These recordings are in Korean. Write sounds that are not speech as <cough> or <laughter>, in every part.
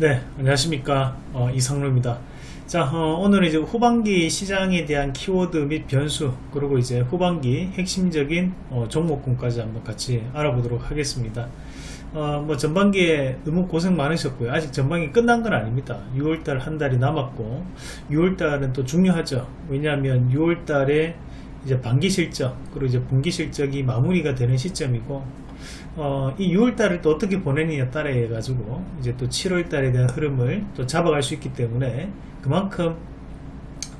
네, 안녕하십니까. 어, 이상로입니다. 자, 어, 오늘은 이제 후반기 시장에 대한 키워드 및 변수, 그리고 이제 후반기 핵심적인 어, 종목군까지 한번 같이 알아보도록 하겠습니다. 어, 뭐 전반기에 너무 고생 많으셨고요. 아직 전반기 끝난 건 아닙니다. 6월달 한 달이 남았고, 6월달은 또 중요하죠. 왜냐하면 6월달에 이제 반기 실적, 그리고 이제 분기 실적이 마무리가 되는 시점이고, 어, 이 6월달을 또 어떻게 보내느냐 따라 해 가지고 이제 또 7월달에 대한 흐름을 또 잡아갈 수 있기 때문에 그만큼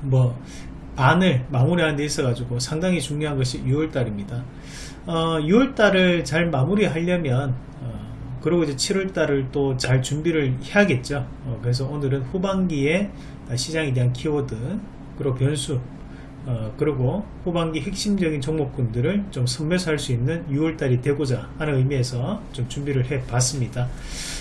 뭐 반을 마무리하는 데 있어 가지고 상당히 중요한 것이 6월달입니다. 어, 6월달을 잘 마무리 하려면 어, 그리고 이제 7월달을 또 잘 준비를 해야겠죠. 어, 그래서 오늘은 후반기에 시장에 대한 키워드 그리고 변수 어, 그리고 후반기 핵심적인 종목군들을 좀 선별할 수 있는 6월달이 되고자 하는 의미에서 좀 준비를 해 봤습니다.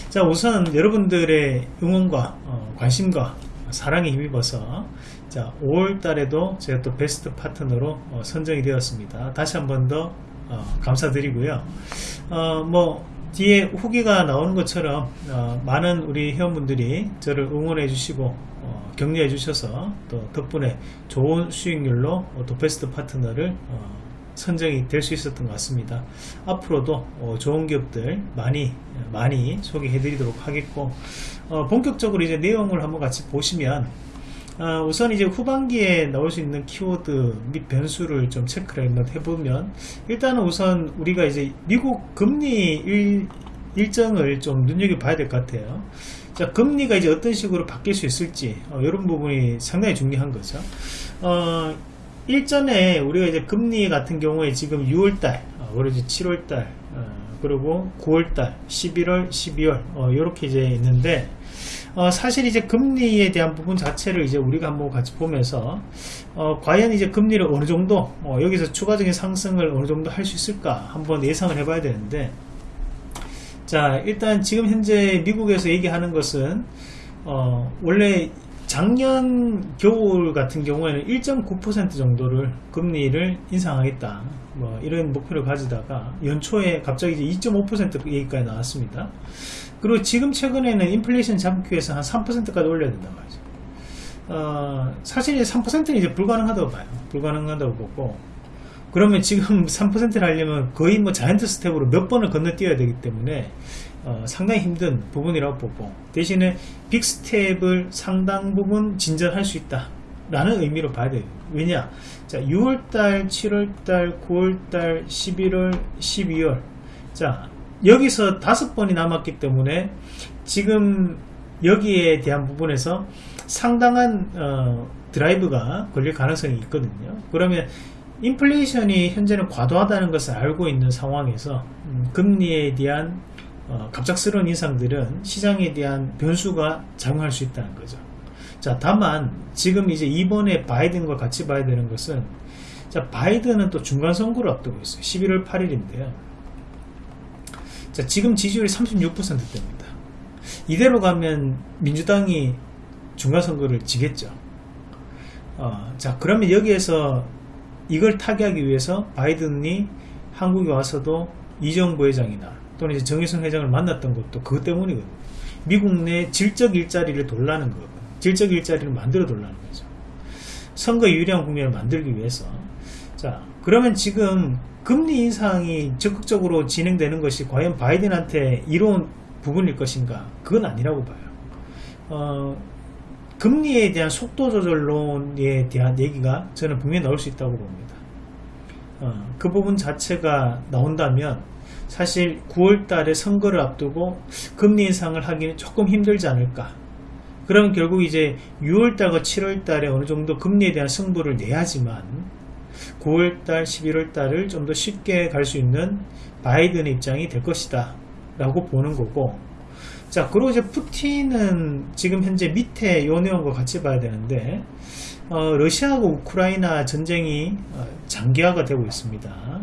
자, 우선 여러분들의 응원과 어, 관심과 사랑에 힘입어서 자, 5월달에도 제가 또 베스트 파트너로 어, 선정이 되었습니다. 다시 한 번더 어, 감사드리고요. 어, 뭐 뒤에 후기가 나오는 것처럼 어, 많은 우리 회원분들이 저를 응원해 주시고 어, 격려해 주셔서 또 덕분에 좋은 수익률로 또 베스트 파트너를 어, 선정이 될 수 있었던 것 같습니다. 앞으로도 어, 좋은 기업들 많이 많이 소개해 드리도록 하겠고 어, 본격적으로 이제 내용을 한번 같이 보시면 어, 우선 이제 후반기에 나올 수 있는 키워드 및 변수를 좀 체크를 한번 해보면 일단은 우선 우리가 이제 미국 금리 일, 일정을 좀 눈여겨봐야 될 것 같아요. 자, 금리가 이제 어떤 식으로 바뀔 수 있을지, 어, 이런 부분이 상당히 중요한 거죠. 어, 일전에 우리가 이제 금리 같은 경우에 지금 6월달, 어, 그리고 이제 7월달, 어, 그리고 9월달, 11월, 12월, 이렇게 이제 있는데, 어, 사실 이제 금리에 대한 부분 자체를 이제 우리가 한번 같이 보면서 어, 과연 이제 금리를 어느 정도 어, 여기서 추가적인 상승을 어느 정도 할 수 있을까 한번 예상을 해봐야 되는데 자 일단 지금 현재 미국에서 얘기하는 것은 어, 원래 작년 겨울 같은 경우에는 1.9% 정도를 금리를 인상하겠다. 뭐 이런 목표를 가지다가 연초에 갑자기 이제 2.5% 얘기까지 나왔습니다. 그리고 지금 최근에는 인플레이션 잡기 위해서 한 3%까지 올려야 된단 말이죠. 어, 사실 3%는 이제 불가능하다고 봐요. 불가능하다고 보고 그러면 지금 <laughs> 3%를 하려면 거의 뭐 giant step으로 몇 번을 건너뛰어야 되기 때문에 어, 상당히 힘든 부분이라고 보고 대신에 빅 스텝을 상당 부분 진전할 수 있다 라는 의미로 봐야 돼요. 왜냐? 자 6월달 7월달 9월달 11월 12월. 자 여기서 다섯 번이 남았기 때문에 지금 여기에 대한 부분에서 상당한 어, 드라이브가 걸릴 가능성이 있거든요. 그러면 인플레이션이 현재는 과도하다는 것을 알고 있는 상황에서 음, 금리에 대한 어, 갑작스러운 인상들은 시장에 대한 변수가 작용할 수 있다는 거죠. 자, 다만 지금 이제 이번에 바이든과 같이 봐야 되는 것은 자, 바이든은 또 중간 선거를 앞두고 있어요. 11월 8일인데요. 자, 지금 지지율이 36%대입니다. 이대로 가면 민주당이 중간 선거를 지겠죠. 어, 자, 그러면 여기에서 이걸 타개하기 위해서 바이든이 한국에 와서도 이정 부회장이나 또는 이제 정의선 회장을 만났던 것도 그것 때문이거든요. 미국 내 질적 일자리를 돌라는 거거든요. 질적 일자리를 만들어 돌라는 거죠. 선거 유리한 국면을 만들기 위해서. 자, 그러면 지금 금리 인상이 적극적으로 진행되는 것이 과연 바이든한테 이로운 부분일 것인가? 그건 아니라고 봐요. 어, 금리에 대한 속도 조절론에 대한 얘기가 저는 분명히 나올 수 있다고 봅니다. 어, 그 부분 자체가 나온다면 사실 9월 달에 선거를 앞두고 금리 인상을 하기는 조금 힘들지 않을까. 그러면 결국 이제 6월 달과 7월 달에 어느 정도 금리에 대한 승부를 내야지만 9월 달, 11월 달을 좀 더 쉽게 갈 수 있는 바이든의 입장이 될 것이다. 라고 보는 거고 자 그리고 이제 푸틴은 지금 현재 밑에 요 내용과 같이 봐야 되는데 어, 러시아하고 우크라이나 전쟁이 어, 장기화가 되고 있습니다.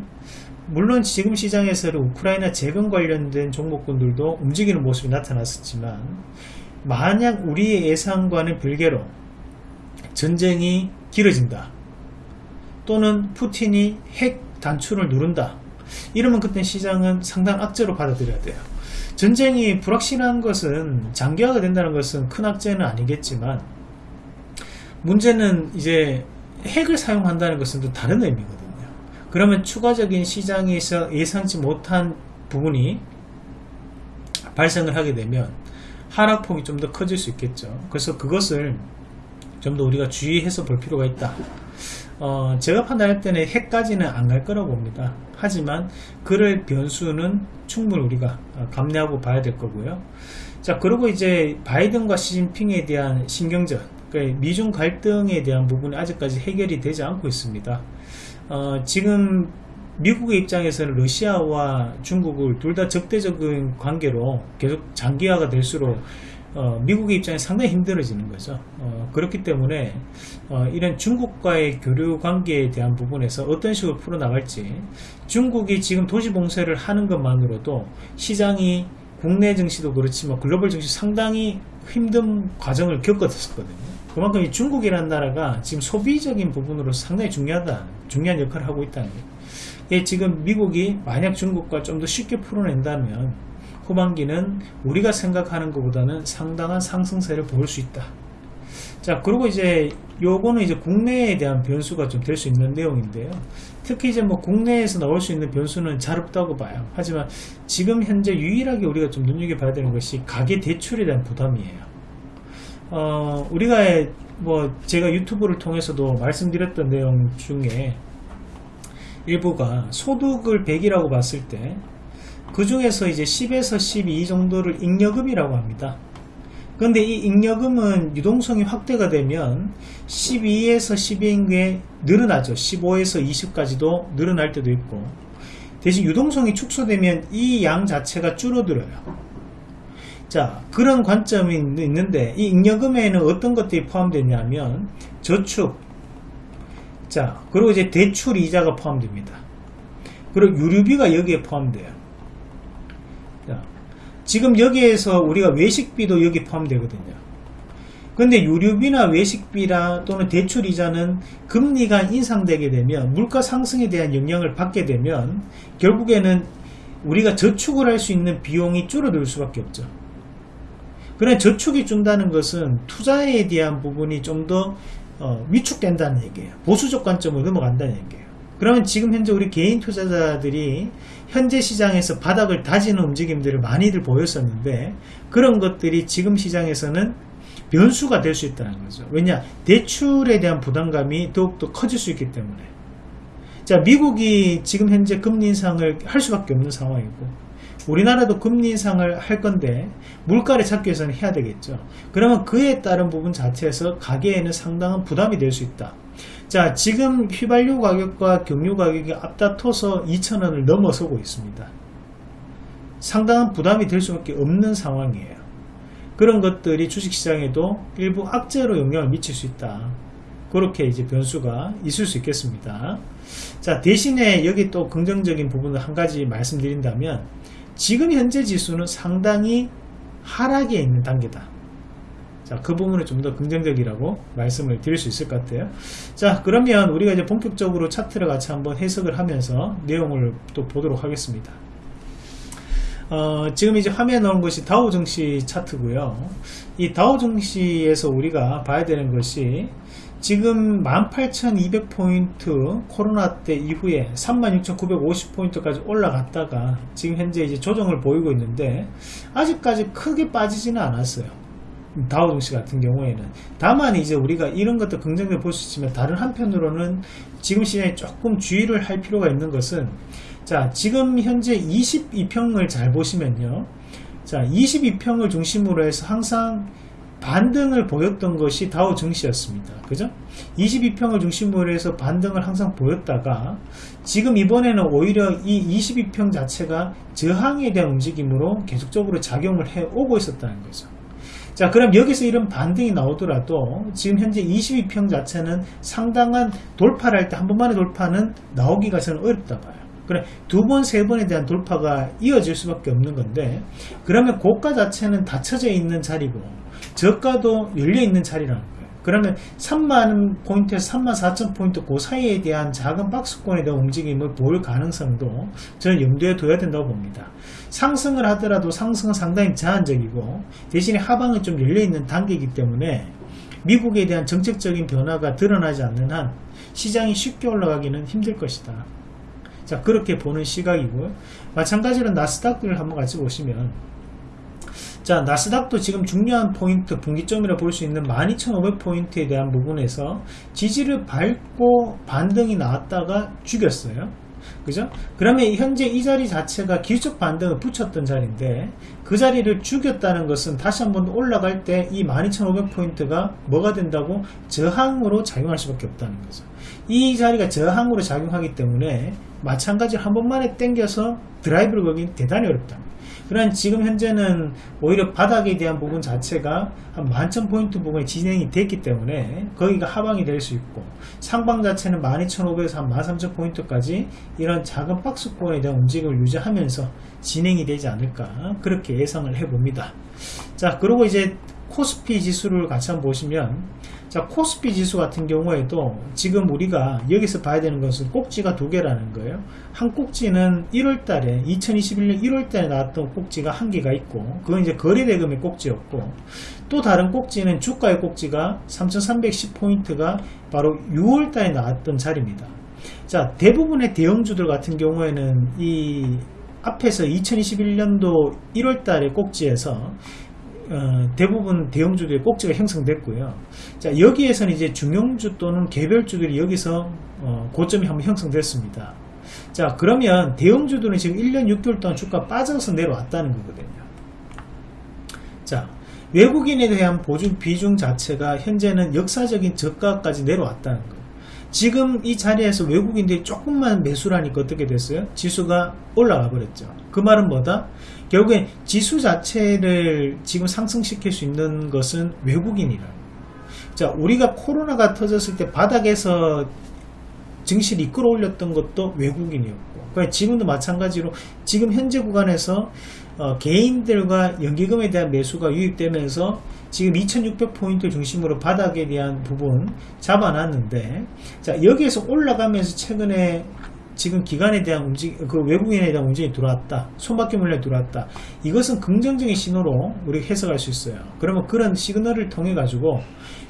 물론 지금 시장에서는 우크라이나 재건 관련된 종목군들도 움직이는 모습이 나타났었지만 만약 우리의 예상과는 별개로 전쟁이 길어진다 또는 푸틴이 핵 단추를 누른다 이러면 그때 시장은 상당 악재로 받아들여야 돼요 전쟁이 불확실한 것은 장기화가 된다는 것은 큰 악재는 아니겠지만 문제는 이제 핵을 사용한다는 것은 또 다른 의미거든요. 그러면 추가적인 시장에서 예상치 못한 부분이 발생을 하게 되면 하락폭이 좀 더 커질 수 있겠죠. 그래서 그것을 좀 더 우리가 주의해서 볼 필요가 있다. 어, 제가 판단할 때는 핵까지는 안 갈 거라고 봅니다. 하지만 그럴 변수는 충분히 우리가 감내하고 봐야 될 거고요. 자, 그리고 이제 바이든과 시진핑에 대한 신경전, 그러니까 미중 갈등에 대한 부분이 아직까지 해결이 되지 않고 있습니다. 어, 지금 미국의 입장에서는 러시아와 중국을 둘 다 적대적인 관계로 계속 장기화가 될수록 어, 미국의 입장이 상당히 힘들어지는 거죠. 어, 그렇기 때문에 어, 이런 중국과의 교류 관계에 대한 부분에서 어떤 식으로 풀어나갈지 중국이 지금 도시 봉쇄를 하는 것만으로도 시장이 국내 증시도 그렇지만 글로벌 증시 상당히 힘든 과정을 겪었었거든요. 그만큼 이 중국이라는 나라가 지금 소비적인 부분으로 상당히 중요하다, 중요한 역할을 하고 있다는 거예요. 예, 지금 미국이 만약 중국과 좀 더 쉽게 풀어낸다면 후반기는 우리가 생각하는 것보다는 상당한 상승세를 보일 수 있다. 자, 그리고 이제 요거는 이제 국내에 대한 변수가 좀 될 수 있는 내용인데요. 특히 이제 뭐 국내에서 나올 수 있는 변수는 잘 없다고 봐요. 하지만 지금 현재 유일하게 우리가 좀 눈여겨봐야 되는 것이 가계 대출에 대한 부담이에요. 어, 우리가 뭐 제가 유튜브를 통해서도 말씀드렸던 내용 중에 일부가 소득을 100이라고 봤을 때 그 중에서 이제 10에서 12 정도를 잉여금이라고 합니다. 근데 이 잉여금은 유동성이 확대가 되면 12에서 12인 게 늘어나죠. 15에서 20까지도 늘어날 때도 있고 대신 유동성이 축소되면 이 양 자체가 줄어들어요. 자 그런 관점이 있는데 이 잉여금에는 어떤 것들이 포함되냐면 저축 자 그리고 이제 대출 이자가 포함됩니다. 그리고 유류비가 여기에 포함돼요. 자, 지금 여기에서 우리가 외식비도 여기 포함되거든요. 근데 유류비나 외식비나 또는 대출이자는 금리가 인상되게 되면 물가 상승에 대한 영향을 받게 되면 결국에는 우리가 저축을 할 수 있는 비용이 줄어들 수밖에 없죠. 그래 저축이 준다는 것은 투자에 대한 부분이 좀더 어, 위축된다는 얘기예요. 보수적 관점으로 넘어간다는 얘기예요. 그러면 지금 현재 우리 개인 투자자들이 현재 시장에서 바닥을 다지는 움직임들을 많이들 보였었는데 그런 것들이 지금 시장에서는 변수가 될 수 있다는 거죠. 왜냐 대출에 대한 부담감이 더욱더 커질 수 있기 때문에 자 미국이 지금 현재 금리 인상을 할 수밖에 없는 상황이고 우리나라도 금리 인상을 할 건데 물가를 찾기 위해서는 해야 되겠죠. 그러면 그에 따른 부분 자체에서 가계에는 상당한 부담이 될 수 있다. 자 지금 휘발유 가격과 경유 가격이 앞다퉈서 2,000원을 넘어서고 있습니다. 상당한 부담이 될 수밖에 없는 상황이에요. 그런 것들이 주식시장에도 일부 악재로 영향을 미칠 수 있다. 그렇게 이제 변수가 있을 수 있겠습니다. 자 대신에 여기 또 긍정적인 부분을 한 가지 말씀드린다면 지금 현재 지수는 상당히 하락에 있는 단계다. 자, 그 부분을 좀더 긍정적이라고 말씀을 드릴 수 있을 것 같아요. 자, 그러면 우리가 이제 본격적으로 차트를 같이 한번 해석을 하면서 내용을 또 보도록 하겠습니다. 어, 지금 이제 화면에 나온 것이 다우 증시 차트고요. 이 다우 증시에서 우리가 봐야 되는 것이 지금 18,200포인트 코로나 때 이후에 36,950포인트까지 올라갔다가 지금 현재 이제 조정을 보이고 있는데 아직까지 크게 빠지지는 않았어요. 다우종시 같은 경우에는 다만 이제 우리가 이런 것도 긍정적으로 볼 수 있지만 다른 한편으로는 지금 시장에 조금 주의를 할 필요가 있는 것은 자 지금 현재 22평을 잘 보시면요 자 22평을 중심으로 해서 항상 반등을 보였던 것이 다우 증시였습니다. 그죠? 22평을 중심으로 해서 반등을 항상 보였다가 지금 이번에는 오히려 이 22평 자체가 저항에 대한 움직임으로 계속적으로 작용을 해 오고 있었다는 거죠. 자 그럼 여기서 이런 반등이 나오더라도 지금 현재 22평 자체는 상당한 돌파를 할 때 한 번만의 돌파는 나오기가 저는 어렵다 봐요. 그래 두 번, 세 번에 대한 돌파가 이어질 수밖에 없는 건데 그러면 고가 자체는 닫혀져 있는 자리고 저가도 열려 있는 자리라는 거예요. 그러면 3만 포인트에서 3만 4천 포인트 그 사이에 대한 작은 박스권에 대한 움직임을 볼 가능성도 저는 염두에 둬야 된다고 봅니다. 상승을 하더라도 상승은 상당히 제한적이고 대신에 하방은 좀 열려있는 단계이기 때문에 미국에 대한 정책적인 변화가 드러나지 않는 한 시장이 쉽게 올라가기는 힘들 것이다. 자 그렇게 보는 시각이고요. 마찬가지로 나스닥을 한번 같이 보시면 자 나스닥도 지금 중요한 포인트 분기점이라 볼 수 있는 12,500포인트에 대한 부분에서 지지를 밟고 반등이 나왔다가 죽였어요 그죠? 그러면 현재 이 자리 자체가 기술적 반등을 붙였던 자리인데 그 자리를 죽였다는 것은 다시 한번 올라갈 때 이 12,500포인트가 뭐가 된다고 저항으로 작용할 수밖에 없다는 거죠. 이 자리가 저항으로 작용하기 때문에 마찬가지로 한 번만에 땡겨서 드라이브를 걸기 대단히 어렵다. 그러나 지금 현재는 오히려 바닥에 대한 부분 자체가 한 만천 포인트 부분에 진행이 됐기 때문에 거기가 하방이 될 수 있고 상방 자체는 12,500에서 한 13,000 포인트까지 이런 작은 박스권에 대한 움직임을 유지하면서 진행이 되지 않을까 그렇게 예상을 해봅니다. 자 그리고 이제 코스피 지수를 같이 한번 보시면 자 코스피 지수 같은 경우에도 지금 우리가 여기서 봐야 되는 것은 꼭지가 두 개라는 거예요. 한 꼭지는 1월달에 2021년 1월달에 나왔던 꼭지가 한 개가 있고 그건 이제 거래대금의 꼭지였고 또 다른 꼭지는 주가의 꼭지가 3310포인트가 바로 6월달에 나왔던 자리입니다. 자 대부분의 대형주들 같은 경우에는 이 앞에서 2021년도 1월달에 꼭지에서 어, 대부분 대형주들의 꼭지가 형성됐고요. 자 여기에서는 이제 중형주 또는 개별주들이 여기서 어, 고점이 한번 형성됐습니다. 자 그러면 대형주들은 지금 1년 6개월 동안 주가 빠져서 내려왔다는 거거든요. 자 외국인에 대한 보증 비중 자체가 현재는 역사적인 저가까지 내려왔다는 거예요. 지금 이 자리에서 외국인들이 조금만 매수를 하니까 어떻게 됐어요? 지수가 올라가 버렸죠. 그 말은 뭐다? 결국엔 지수 자체를 지금 상승시킬 수 있는 것은 외국인이라. 자, 우리가 코로나가 터졌을 때 바닥에서 증시를 이끌어 올렸던 것도 외국인이었고, 그러니까 지금도 마찬가지로 지금 현재 구간에서 어, 개인들과 연기금에 대한 매수가 유입되면서 지금 2600포인트 중심으로 바닥에 대한 부분 잡아놨는데 자 여기에서 올라가면서 최근에 지금 기관에 대한 움직 그 외국인에 대한 움직임이 들어왔다. 손바퀴 물량이 들어왔다. 이것은 긍정적인 신호로 우리가 해석할 수 있어요. 그러면 그런 시그널을 통해 가지고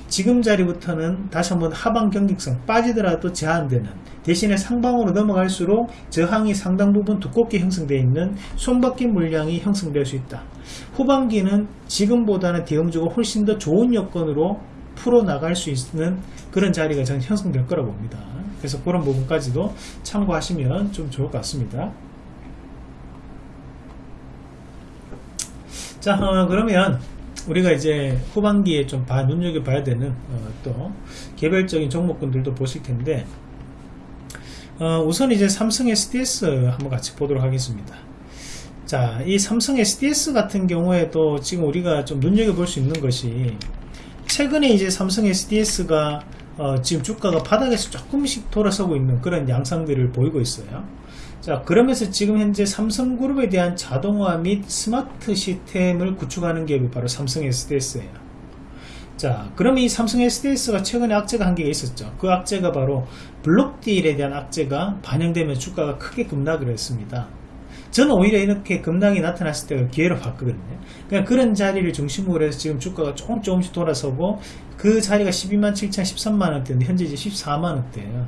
지금 자리부터는 다시 한번 하방 경직성 빠지더라도 제한되는 대신에 상방으로 넘어갈수록 저항이 상당 부분 두껍게 형성되어 있는 손바퀴 물량이 형성될 수 있다. 후반기는 지금보다는 대형주가 훨씬 더 좋은 여건으로 풀어나갈 수 있는 그런 자리가 저는 형성될 거라고 봅니다. 그래서 그런 부분까지도 참고하시면 좀 좋을 것 같습니다. 자 어, 그러면 우리가 이제 후반기에 좀 봐, 눈여겨봐야 되는 어, 또 개별적인 종목군들도 보실 텐데 어, 우선 이제 삼성 SDS 한번 같이 보도록 하겠습니다. 자, 이 삼성 SDS 같은 경우에도 지금 우리가 좀 눈여겨볼 수 있는 것이 최근에 이제 삼성 SDS가 어, 지금 주가가 바닥에서 조금씩 돌아서고 있는 그런 양상들을 보이고 있어요. 자 그러면서 지금 현재 삼성그룹에 대한 자동화 및 스마트 시스템을 구축하는 기업이 바로 삼성 SDS예요. 자 그럼 이 삼성 SDS가 최근에 악재가 한 개가 있었죠. 그 악재가 바로 블록딜에 대한 악재가 반영되면 주가가 크게 급락을 했습니다 저는 오히려 이렇게 급락이 나타났을 때가 기회로 봤거든요. 그냥 그런 자리를 중심으로 해서 지금 주가가 조금 조금씩 돌아서고 그 자리가 12만 7천 13만원대인데 현재 이제 14만원대예요.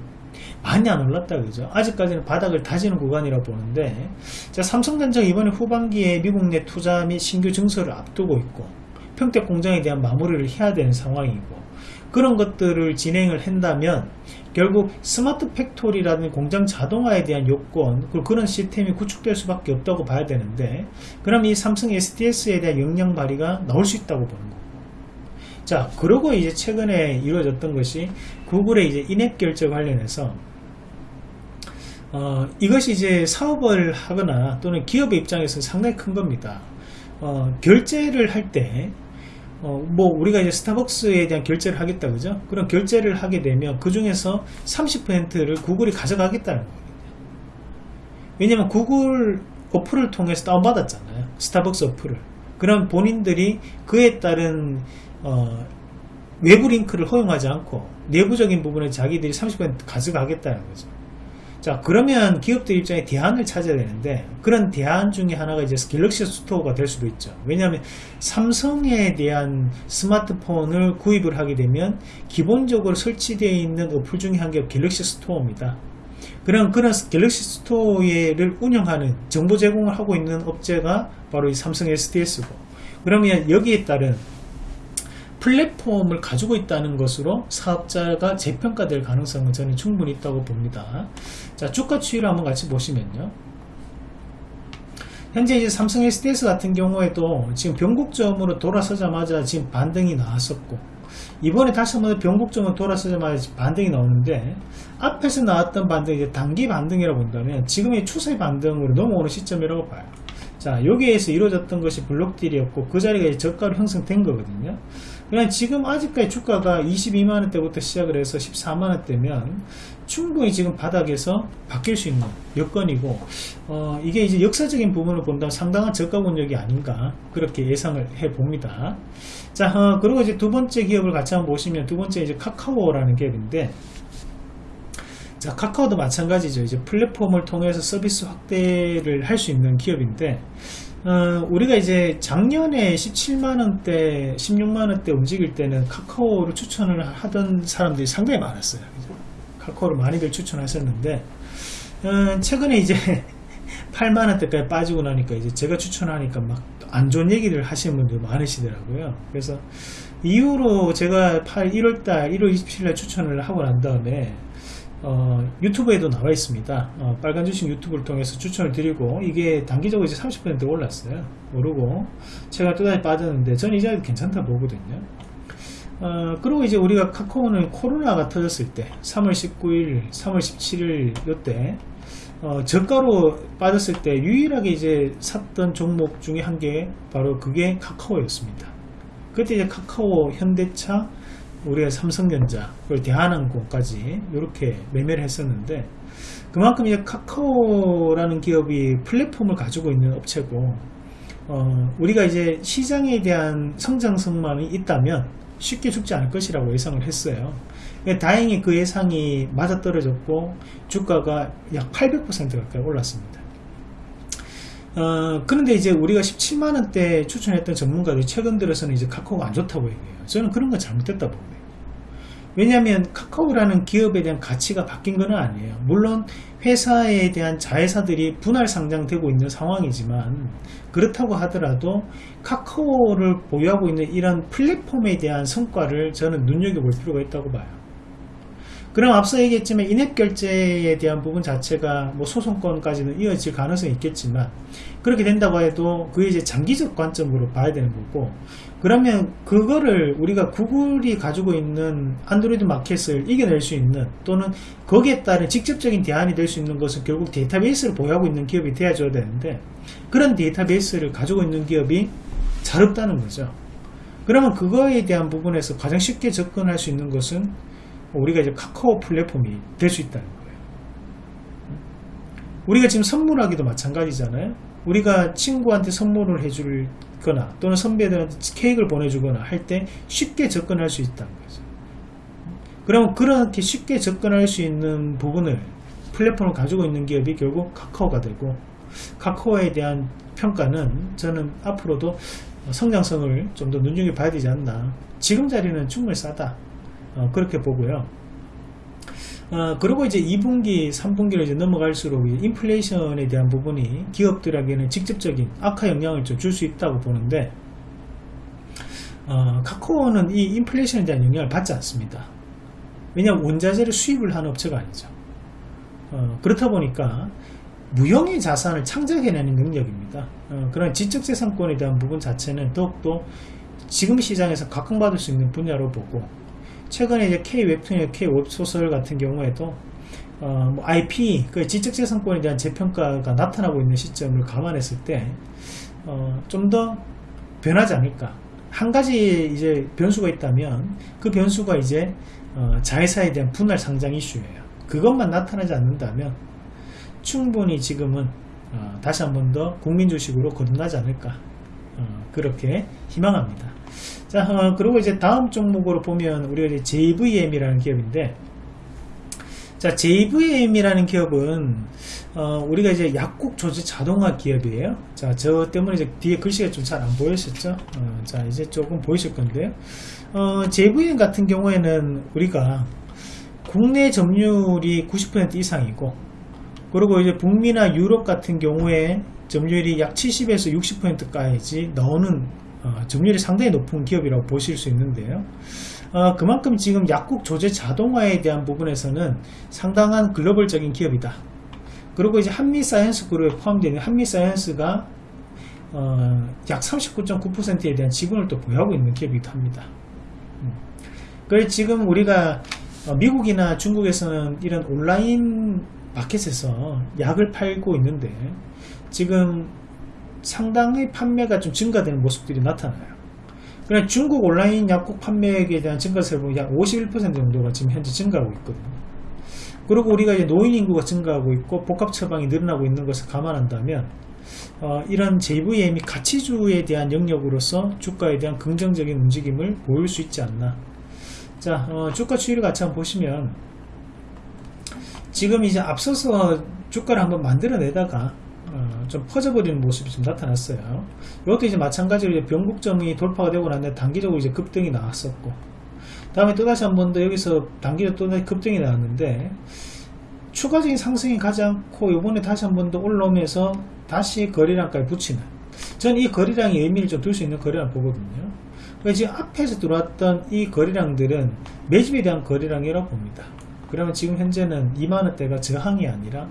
많이 안 올랐다 그죠. 아직까지는 바닥을 다지는 구간이라 보는데 자 삼성전자 이번에 후반기에 미국 내 투자 및 신규 증설을 앞두고 있고 평택 공장에 대한 마무리를 해야 되는 상황이고 그런 것들을 진행을 한다면 결국 smart factory라는 공장 자동화에 대한 요건 그리고 그런 시스템이 구축될 수밖에 없다고 봐야 되는데 그럼 이 삼성 SDS에 대한 역량 발휘가 나올 수 있다고 보는 거고 자 그리고 이제 최근에 이루어졌던 것이 구글의 이제 in-app 결제 관련해서 어, 이것이 이제 사업을 하거나 또는 기업의 입장에서 상당히 큰 겁니다. 어, 결제를 할 때, 어, 뭐, 우리가 이제 스타벅스에 대한 결제를 하겠다, 그죠? 그런 결제를 하게 되면 그 중에서 30%를 구글이 가져가겠다는 겁니다. 왜냐면 구글 어플을 통해서 다운받았잖아요. 스타벅스 어플을. 그럼 본인들이 그에 따른, 어, 외부 링크를 허용하지 않고 내부적인 부분에 자기들이 30% 가져가겠다는 거죠. 자 그러면 기업들 입장에 대안을 찾아야 되는데 그런 대안 중에 하나가 이제 갤럭시 스토어가 될 수도 있죠. 왜냐하면 삼성에 대한 스마트폰을 구입을 하게 되면 기본적으로 설치되어 있는 어플 중에 한 개 갤럭시 스토어입니다. 그런 그런 갤럭시 스토어를 운영하는 정보 제공을 하고 있는 업체가 바로 이 삼성 SDS고 그러면 여기에 따른 플랫폼을 가지고 있다는 것으로 사업자가 재평가될 가능성은 저는 충분히 있다고 봅니다. 자, 주가 추이를 한번 같이 보시면요. 현재 이제 삼성 SDS 같은 경우에도 지금 변곡점으로 돌아서자마자 지금 반등이 나왔었고 이번에 다시 한번 변곡점으로 돌아서자마자 반등이 나오는데 앞에서 나왔던 반등이 이제 단기 반등이라고 본다면 지금의 추세 반등으로 넘어오는 시점이라고 봐요. 자 여기에서 이루어졌던 것이 블록딜이었고 그 자리가 이제 저가로 형성된 거거든요 그냥 지금 아직까지 주가가 22만원대부터 시작을 해서 14만원대면 충분히 지금 바닥에서 바뀔 수 있는 여건이고 어, 이게 이제 역사적인 부분을 본다면 상당한 저가 권역이 아닌가 그렇게 예상을 해 봅니다. 자 어, 그리고 이제 두 번째 기업을 같이 한번 보시면 두 번째 이제 카카오라는 기업인데 자 카카오도 마찬가지죠. 이제 플랫폼을 통해서 서비스 확대를 할 수 있는 기업인데 어, 우리가 이제 작년에 17만원대 16만원대 움직일 때는 카카오를 추천을 하던 사람들이 상당히 많았어요. 카카오를 많이들 추천하셨는데 어, 최근에 이제 <laughs> 8만원대까지 빠지고 나니까 이제 제가 추천하니까 막 안 좋은 얘기를 하시는 분들 많으시더라고요. 그래서 이후로 제가 8, 1월달 1월 27일 추천을 하고 난 다음에 어, 유튜브에도 나와 있습니다. 어, 빨간 주식 유튜브를 통해서 추천을 드리고 이게 단기적으로 이제 30% 올랐어요. 오르고 제가 또다시 빠졌는데 저는 이 자리 괜찮다 보거든요. 어, 그리고 이제 우리가 카카오는 코로나가 터졌을 때 3월 19일, 3월 17일 요때 어, 저가로 빠졌을 때 유일하게 이제 샀던 종목 중에 한 개 바로 그게 카카오였습니다. 그때 이제 카카오, 현대차, 우리가 삼성전자 그리고 대한항공까지 이렇게 매매를 했었는데 그만큼 이제 카카오라는 기업이 플랫폼을 가지고 있는 업체고 어, 우리가 이제 시장에 대한 성장성만이 있다면 쉽게 죽지 않을 것이라고 예상을 했어요 다행히 그 예상이 맞아떨어졌고 주가가 약 800% 가까이 올랐습니다 어, 그런데 이제 우리가 17만원대 추천했던 전문가들이 최근 들어서는 이제 카카오가 안 좋다고 얘기해요. 저는 그런 건 잘못됐다 봅니다. 왜냐하면 카카오라는 기업에 대한 가치가 바뀐 건 아니에요. 물론 회사에 대한 자회사들이 분할 상장되고 있는 상황이지만 그렇다고 하더라도 카카오를 보유하고 있는 이런 플랫폼에 대한 성과를 저는 눈여겨볼 필요가 있다고 봐요. 그럼 앞서 얘기했지만 인앱 결제에 대한 부분 자체가 뭐 소송권까지는 이어질 가능성이 있겠지만 그렇게 된다고 해도 그게 이제 장기적 관점으로 봐야 되는 거고 그러면 그거를 우리가 구글이 가지고 있는 안드로이드 마켓을 이겨낼 수 있는 또는 거기에 따른 직접적인 대안이 될 수 있는 것은 결국 데이터베이스를 보유하고 있는 기업이 되어줘야 되는데 그런 데이터베이스를 가지고 있는 기업이 잘 없다는 거죠. 그러면 그거에 대한 부분에서 가장 쉽게 접근할 수 있는 것은 우리가 이제 카카오 플랫폼이 될 수 있다는 거예요. 우리가 지금 선물하기도 마찬가지잖아요. 우리가 친구한테 선물을 해줄 거나 또는 선배들한테 케이크를 보내주거나 할 때 쉽게 접근할 수 있다는 거죠. 그러면 그렇게 쉽게 접근할 수 있는 부분을 플랫폼을 가지고 있는 기업이 결국 카카오가 되고 카카오에 대한 평가는 저는 앞으로도 성장성을 좀 더 눈여겨봐야 되지 않나 지금 자리는 충분히 싸다 어, 그렇게 보고요. 어, 그리고 이제 2분기, 3분기로 이제 넘어갈수록 인플레이션에 대한 부분이 기업들에게는 직접적인 악화 영향을 좀 줄 수 있다고 보는데, 어, 카카오는 이 인플레이션에 대한 영향을 받지 않습니다. 왜냐하면 원자재를 수입을 하는 업체가 아니죠. 어, 그렇다 보니까 무형의 자산을 창작해내는 능력입니다. 어, 그런 지적재산권에 대한 부분 자체는 더욱더 지금 시장에서 각광받을 수 있는 분야로 보고 최근에 이제 K 웹툰, K 웹소설 같은 경우에도 어, 뭐 IP, 그 지적재산권에 대한 재평가가 나타나고 있는 시점을 감안했을 때, 어, 좀 더 변하지 않을까. 한 가지 이제 변수가 있다면, 그 변수가 이제, 어, 자회사에 대한 분할 상장 이슈예요. 그것만 나타나지 않는다면, 충분히 지금은, 어, 다시 한 번 더 국민 주식으로 거듭나지 않을까. 어, 그렇게 희망합니다. 자, 어, 그리고 이제 다음 종목으로 보면 우리가 JVM이라는 기업인데, 자, JVM이라는 기업은 어, 우리가 이제 약국 조제 자동화 기업이에요. 자, 저 때문에 이제 뒤에 글씨가 좀 잘 안 보이셨죠? 어, 자, 이제 조금 보이실 건데요. 어, JVM 같은 경우에는 우리가 국내 점유율이 90% 이상이고, 그리고 이제 북미나 유럽 같은 경우에 점유율이 약 70에서 60%까지 나오는 어, 점유율이 상당히 높은 기업이라고 보실 수 있는데요. 어, 그만큼 지금 약국 조제 자동화에 대한 부분에서는 상당한 글로벌적인 기업이다. 그리고 이제 한미 사이언스 그룹에 포함되어 있는 한미 사이언스가 어, 약 39.9%에 대한 지분을 또 보유하고 있는 기업이기도 합니다. 음. 그래서 지금 우리가 어, 미국이나 중국에서는 이런 온라인 마켓에서 약을 팔고 있는데 지금 상당히 판매가 좀 증가되는 모습들이 나타나요. 그냥 중국 온라인 약국 판매액에 대한 증가세를 보면 약 51% 정도가 지금 현재 증가하고 있거든요. 그리고 우리가 이제 노인 인구가 증가하고 있고 복합 처방이 늘어나고 있는 것을 감안한다면 어, 이런 JVM이 가치주에 대한 영역으로서 주가에 대한 긍정적인 움직임을 보일 수 있지 않나. 자, 어, 주가 추이를 같이 한번 보시면 지금 이제 앞서서 주가를 한번 만들어내다가 어, 좀 퍼져버리는 모습이 좀 나타났어요. 이것도 이제 마찬가지로 이제 변곡점이 돌파가 되고 났는데 단기적으로 이제 급등이 나왔었고, 다음에 또다시 한 번 더 여기서 단기적으로 또다시 급등이 나왔는데, 추가적인 상승이 가지 않고 이번에 다시 한 번 더 올라오면서 다시 거래량까지 붙이는. 저는 이 거래량이 의미를 좀 둘 수 있는 거래량 보거든요. 지금 앞에서 들어왔던 이 거래량들은 매집에 대한 거래량이라고 봅니다. 그러면 지금 현재는 2만원대가 저항이 아니라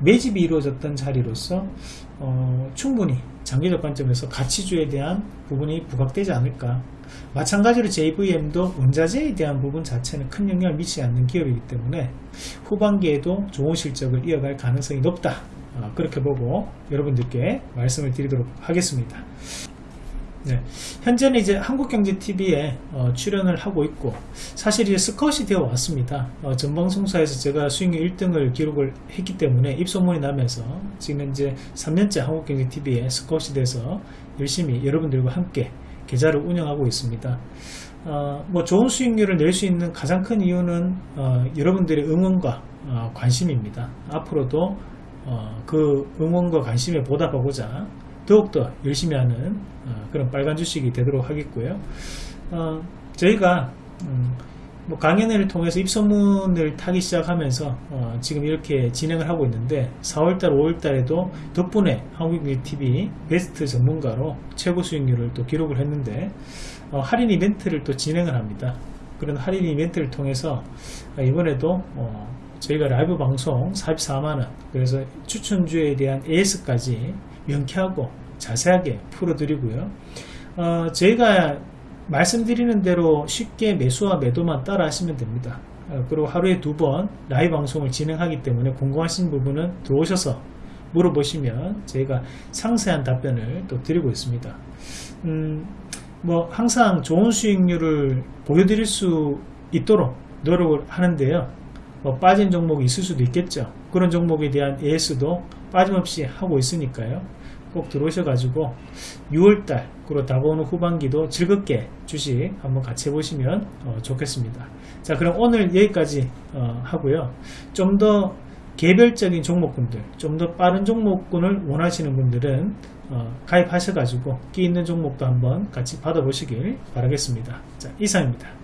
매집이 이루어졌던 자리로서 어, 충분히 장기적 관점에서 가치주에 대한 부분이 부각되지 않을까. 마찬가지로 JVM도 원자재에 대한 부분 자체는 큰 영향을 미치지 않는 기업이기 때문에 후반기에도 좋은 실적을 이어갈 가능성이 높다. 어, 그렇게 보고 여러분들께 말씀을 드리도록 하겠습니다 네. 현재는 이제 한국경제TV에 어, 출연을 하고 있고 사실 이제 스컷이 되어 왔습니다. 어, 전방송사에서 제가 수익률 1등을 기록을 했기 때문에 입소문이 나면서 지금 이제 3년째 한국경제TV에 스컷이 돼서 열심히 여러분들과 함께 계좌를 운영하고 있습니다. 어, 뭐 좋은 수익률을 낼 수 있는 가장 큰 이유는 어, 여러분들의 응원과 어, 관심입니다. 앞으로도 어, 그 응원과 관심에 보답하고자 더욱더 열심히 하는 어, 그런 빨간 주식이 되도록 하겠고요. 어, 저희가 음, 뭐 강연회를 통해서 입소문을 타기 시작하면서 어, 지금 이렇게 진행을 하고 있는데 4월달, 5월달에도 덕분에 한국TV 베스트 전문가로 최고 수익률을 또 기록을 했는데 어, 할인 이벤트를 또 진행을 합니다. 그런 할인 이벤트를 통해서 이번에도 어, 저희가 라이브 방송 44만원 그래서 추천주에 대한 AS까지 명쾌하고 자세하게 풀어드리고요. 어, 저희가 말씀드리는 대로 쉽게 매수와 매도만 따라 하시면 됩니다. 어, 그리고 하루에 두 번 라이브 방송을 진행하기 때문에 궁금하신 부분은 들어오셔서 물어보시면 저희가 상세한 답변을 또 드리고 있습니다. 음, 뭐 항상 좋은 수익률을 보여드릴 수 있도록 노력을 하는데요. 뭐 빠진 종목이 있을 수도 있겠죠. 그런 종목에 대한 AS도 빠짐없이 하고 있으니까요. 꼭 들어오셔 가지고 6월달 그리고 다가오는 후반기도 즐겁게 주식 한번 같이 해보시면 어, 좋겠습니다. 자 그럼 오늘 여기까지 어, 하고요. 좀 더 개별적인 종목군들 좀 더 빠른 종목군을 원하시는 분들은 어, 가입하셔 가지고 끼 있는 종목도 한번 같이 받아 보시길 바라겠습니다. 자 이상입니다.